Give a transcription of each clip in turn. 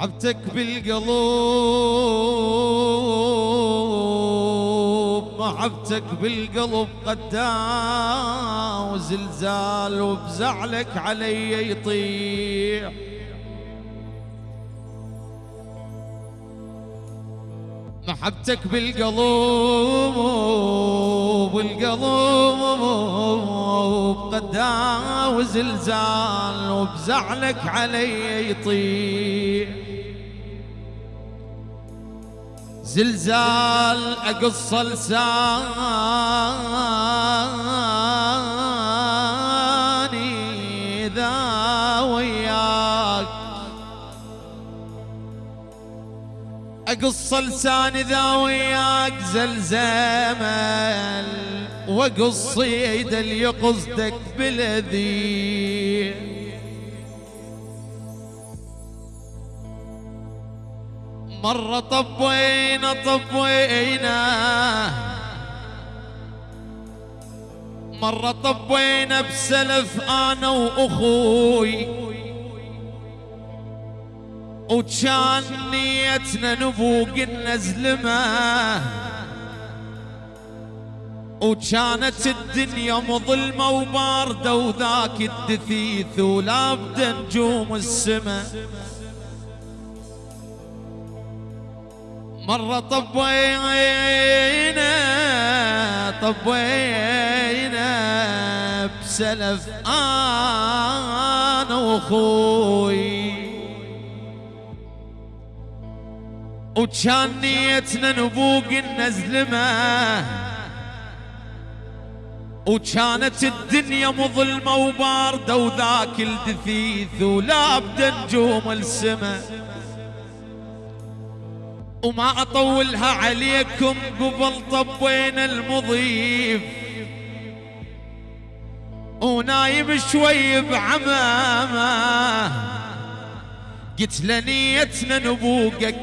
محبتك بالقلوب محبتك بالقلب قدا وزلزال وبزعلك علي يطيح. محبتك بالقلوب بالقلوب قدا وزلزال وبزعلك علي يطيح. زلزال أقص لساني ذا وياك. أقص لساني ذا وياك زلزمل واقص يد اللي بلذي مرة طبينا طبينا. مرة طبينا بسلف أنا وأخوي. وكان نيتنا نبوق النزلمة. وكانت الدنيا مظلمة وباردة وذاك الدثيث. ولابد نجوم السما. مرة طبينا طبينا بسلف أنا وأخوي. وكان نيتنا نبوق النزلمة. وكانت الدنيا مظلمة وباردة وذاك الدثيث ولابد نجوم السما. وما أطولها عليكم قبل طبينا المضيف. ونايم شوي بعمامة. قلت لنيتنا نبوقك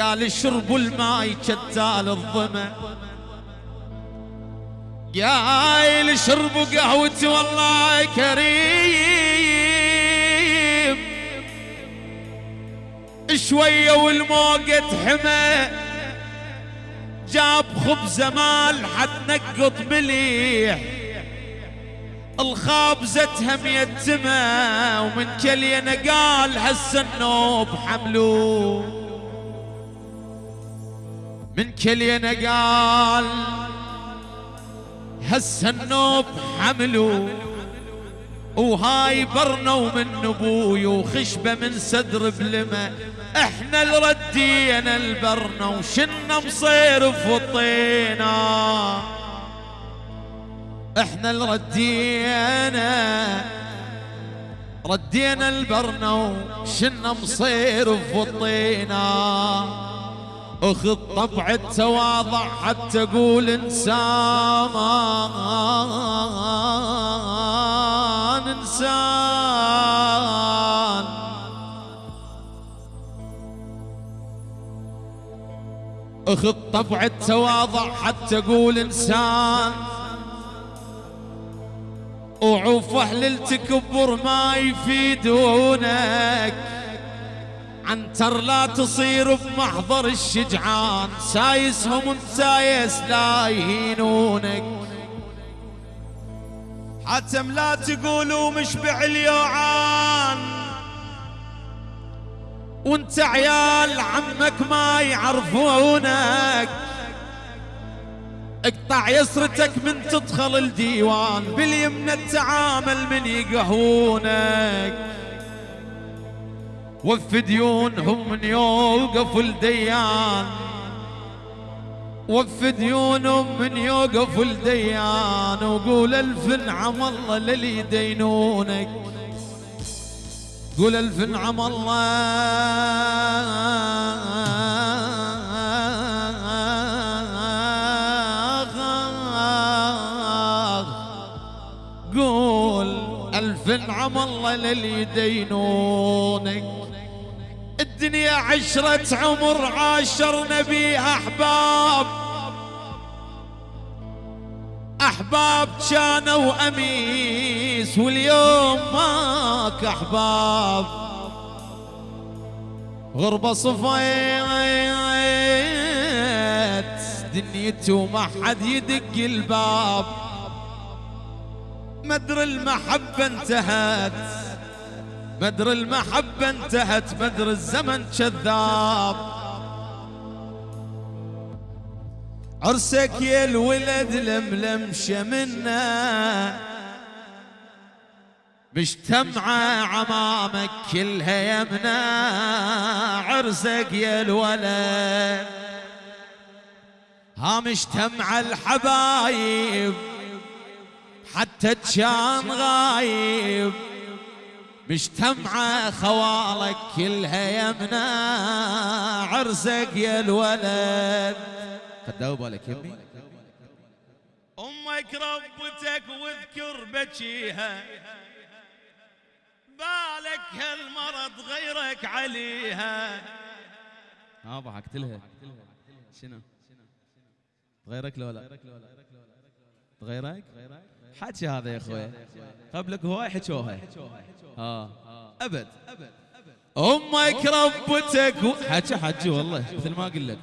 قال اشربوا الماي كتال الظمأ. قايل شربوا قهوتي والله كريم. شوية والموقة حمى جاب خبزة مال حد نقط مليح. الخابزتها ميتمة ومن كلينا قال هسه النوب حملوه من كلينا قال هسه النوب حملوا وهاي برنا ومن أبوي وخشبة من صدر بلمة. إحنا اللي ردينا البرنا وشنا مصيرف وطينا إحنا اللي ردينا ردينا البرنا وشنا مصيرف وطينا اخذ طبع التواضع حتى أقول انسان انسان اخذ طبع التواضع حتى أقول إنسان. وعوف أهل التكبر ما يفيدونك. عنتر لا تصير بمحضر الشجعان. سايسهم سايس لا يهينونك. حتم لا تقولوا مشبع اليوعان. وانت عيال عمك ما يعرفونك. اقطع يسرتك من تدخل الديوان باليمنى التعامل من يقهونك. وف ديونهم من يوقف الديان. وف ديونهم من يوقف الديان وقول الف نعم الله للي يدينونك. قول الف نعم الله. قول الف نعم الله للي يدينونك الدنيا عشرة عمر عاشرنا بيها أحباب. أحباب كانوا أميس واليوم ماك أحباب. غربة صفيت دنيتي وما حد يدق الباب. مدر المحبة انتهت مدر المحبة انتهت مدر الزمن كذاب. عرسك يا الولد لملم شمنا مجتمعة عمامك كلها يمنى عرسك يا الولد. ها مجتمع الحبايب حتى كان غايب. مجتمع خوالك كلها يمنى عرسك يا الولد. قد بالك يمي. أمك ربتك واذكر بكيها. بالك هالمرض غيرك عليها. ها ضحكت لها. شنو؟ غيرك لو لا؟ غيرك حكي هذا يا أخوي. قبلك هواي حكوها. ها أبد. أمك ربتك حكى حجي والله مثل ما أقول لك.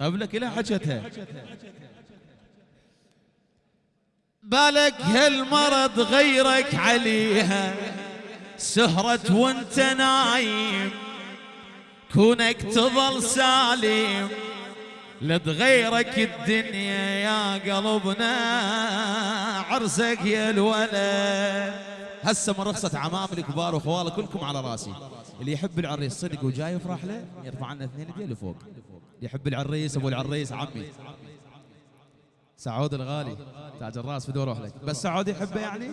قبلك إلى حكتها بالك هالمرض غيرك عليها. سهرت وانت نايم. كونك تظل سالم. لتغيرك الدنيا يا قلبنا. عرسك يا الولد. هسه من رخصة عمام الكبار واخواله كلكم على راسي. اللي يحب العريس صدق وجاي يفرح له يرفع عنا اثنين يدين لفوق اللي يحب العريس أبو العريس عمي. سعود الغالي تاج الراس بدور روح لك. بس سعود يحبه يعني؟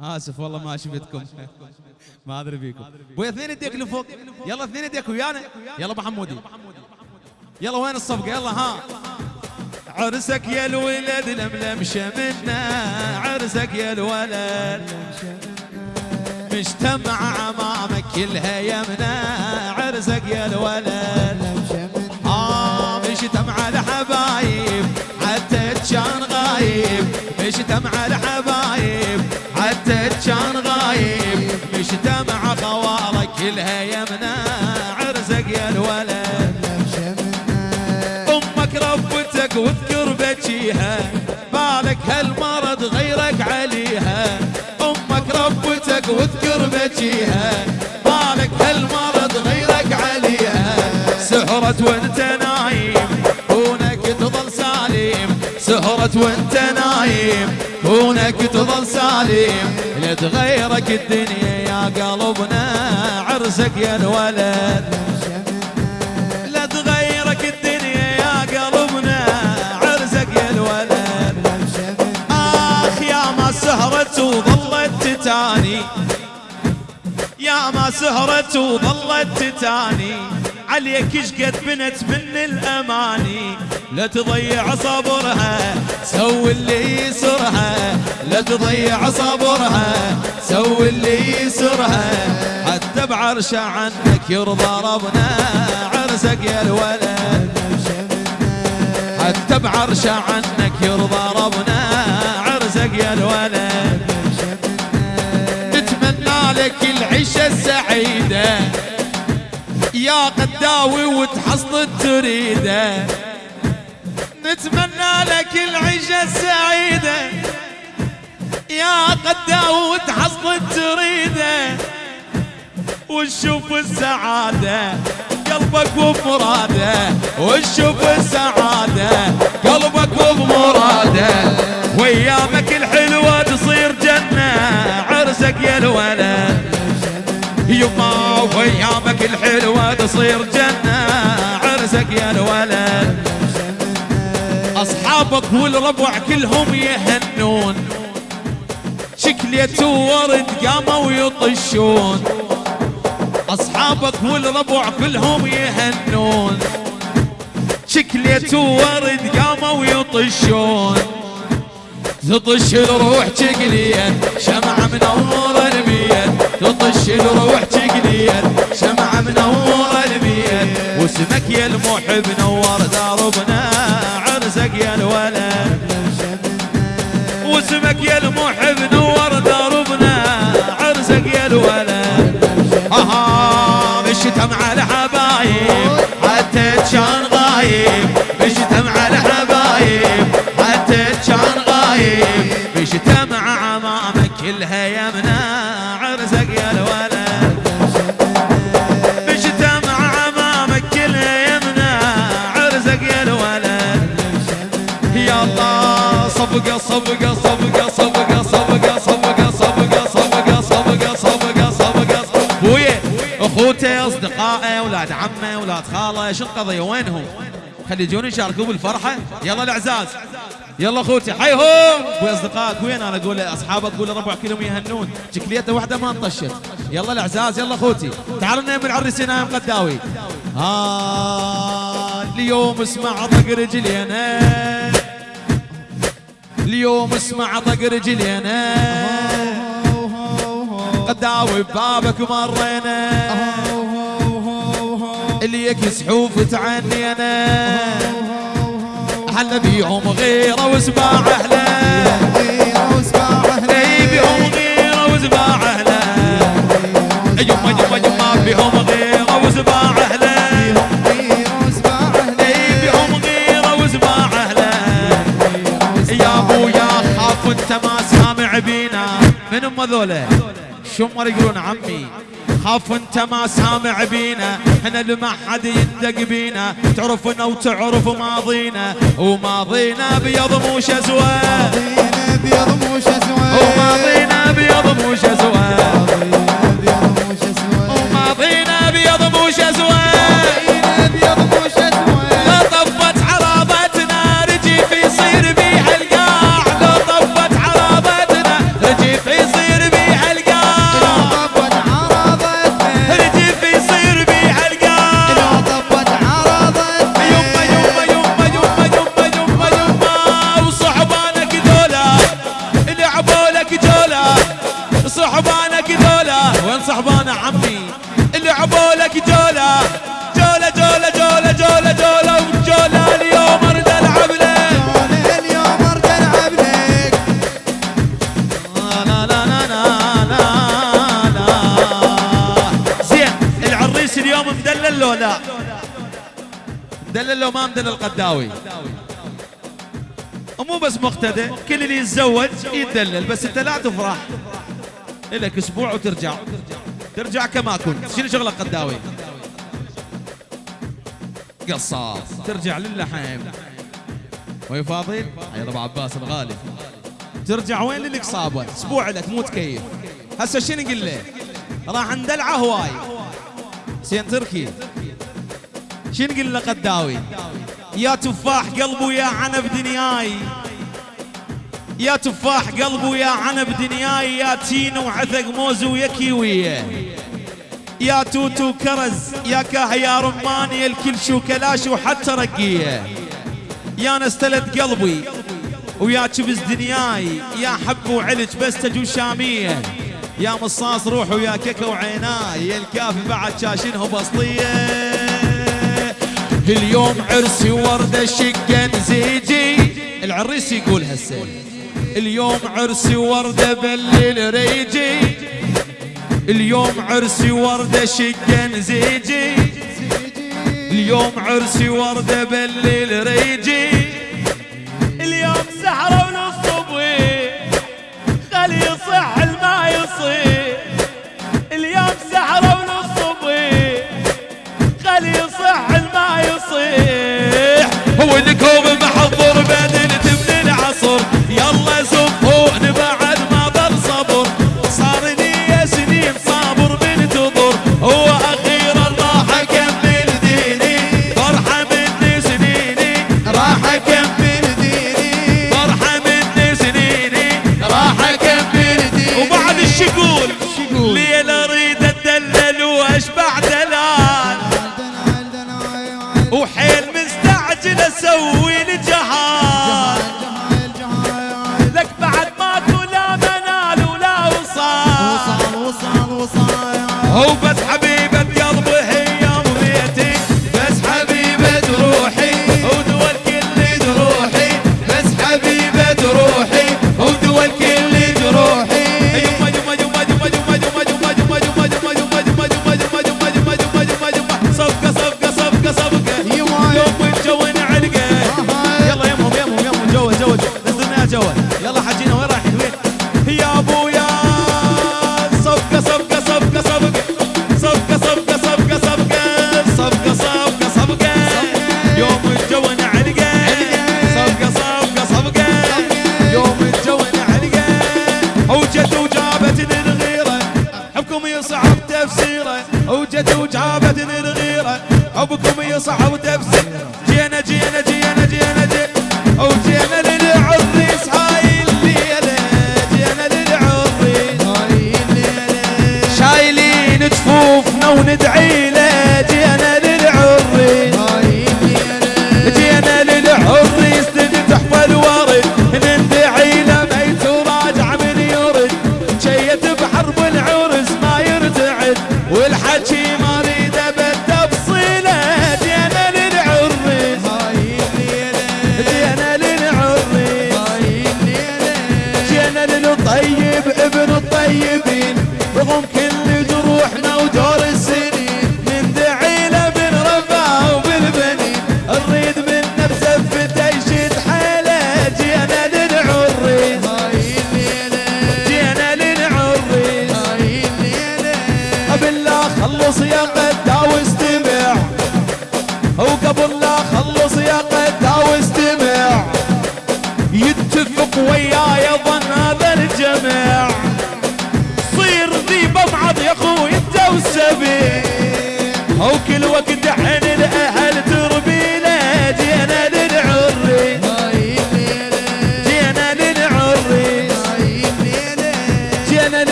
آسف والله ما شفتكم. ما أدري بيكم بويا اثنين يديك لفوق. يلا اثنين يديك ويانا. يلا أبو حمودي. يلا وين الصفقة؟ يلا ها. عرسك يا الولد لملم شمنا. عرسك يا الولد مجتمع أمامك كلها يمنا. عرسك يا الولد آه مجتمع الحبايب. حتى كان غايب. مجتمع الحبايب. كان غايب مجتمع خوالك كلها يمنا عرسك يا الولد. أمك ربتك واذكر بكيها بالك هالمرض غيرك عليها. أمك ربتك واذكر بكيها بالك هالمرض غيرك عليها. سهرت وانت نايم كونك تظل سالم. سهرت وانت نايم كونك تظل سالم لتغيرك الدنيا يا قلبنا عرسك يا الولد. لا تغيرك الدنيا يا قلبنا عرسك يا الولد. آخ يا ما سهرت وظلت تتاني. يا ما سهرت وظلت تتاني. عليك إيش قد بنت من الأماني. لا تضيع صبرها سوي اللي يسرها. لا تضيع صبرها سوي اللي يسرها. حتى بعرش عنك يرضى ربنا عرسك يا الولد. حتى بعرش عنك يرضى ربنا عرسك يا الولد. نتمنى لك العيشة السعيدة يا قداوي وتحصل تريده نتمنى لك العيشة السعيدة. يا قداوي وتحصل تريده وتشوف السعادة قلبك وبمراده وتشوف السعادة قلبك وبمراده وايامك الحلوة تصير جنة عرسك يا الولد يما وأيامك الحلوة تصير جنة. عرسك يا الولد. أصحابك والربع كلهم يهنون. شكليت ورد قاموا يطشون أصحابك والربع كلهم يهنون. شكليت ورد قاموا يطشون تطش الروح تقليت شمعة البيت تطش الروح تقليت شمعة منورة البيت. واسمك يا المحب نور دربنا عرسك يا الولد. واسمك يا المحب نور اخوته اصدقائه أولاد عمه أولاد خاله شو القضية وينهم؟ خلي يجون يشاركوا بالفرحه يلا الاعزاز يلا اخوتي حيهم أبوي اصدقائك وين أنا أقول اصحابك أقول ربع كلهم يهنون شكليته واحدة ما انطشت يلا الاعزاز يلا اخوتي تعالوا نايم العريسين نايم قداوي ها اليوم اسمع طق رجلينا اليوم اسمع طق رجلينا قداوي ببابك مرينا اللي يكسحوف تعنينا. حنا بيهم غيره وسباع اي بيهم غيره وسباع أهله. يما يما يما بيهم ام ذولا شمر يقولون عمي؟ خاف انت ما سامع بينا. إحنا اللي ما حد يندق بينا. تعرفنا وتعرف ماضينا. وماضينا بيض مو شزوه وماضينا بيض مو شزوه وماضينا مدلل لو ما مدلل القداوي. مو بس مقتدى كل اللي يتزوج يتدلل بس انت لا تفرح. لك أسبوع وترجع. ترجع كما كنت. شنو شغلك قداوي؟ قصاص ترجع للحم وي فاضل؟ يا أبو عباس الغالي. ترجع وين لك صابه أسبوع لك مو تكيف. هسه شنو نقول له؟ راح ندلعه هواي. سين تركي. شنو نقول له قداوي؟ يا تفاح قلبه يا عنب دنياي. يا تفاح قلبه يا عنب دنياي. يا تين وعثق موز ويا كيوية يا توتو كرز يا كاه يا رماني الكل شو كلاش وحتى رقية يا نستلت قلبي ويا كبز دنياي. يا حب وعلج بس تجو شامية يا مصاص روح ويا كيكة وعيناي. يا الكافي بعد شاشنه بسطية اليوم عرسي وردة شقة نزيجي العريس يقول هسه اليوم عرسي وردة بالليل ريجي. اليوم عرسي وردة شقة نزيجي اليوم عرسي وردة بالليل ريجي. اليوم سحرة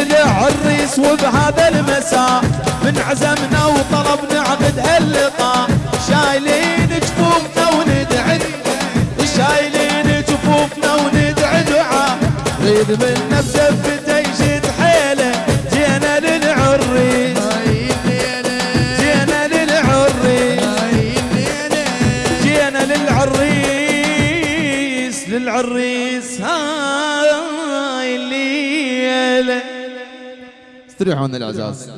يذبح الريس وبهذا المساء. من عزمنا وطلب نعقد هاللقاء. شايلين جفوفنا وندعي. شايلين جفوفنا وندعي دعاء. من نفسه بزفته يشد حيله. جينا للعريس. جينا للعريس. جينا للعريس. للعريس. يستريحون الأساس